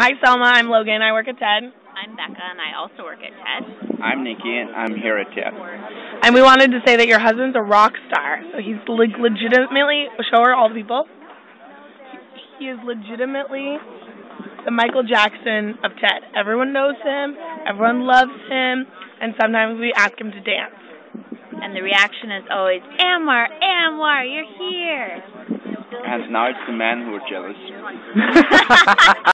Hi, Selma. I'm Logan. I work at TED. I'm Becca, and I also work at TED. I'm Nikki, and I'm here at TED. And we wanted to say that your husband's a rock star. So he's like legitimately, show her all the people. He is legitimately the Michael Jackson of TED. Everyone knows him, everyone loves him, and sometimes we ask him to dance. And the reaction is always, Anwar, Anwar, you're here. And now it's the men who are jealous.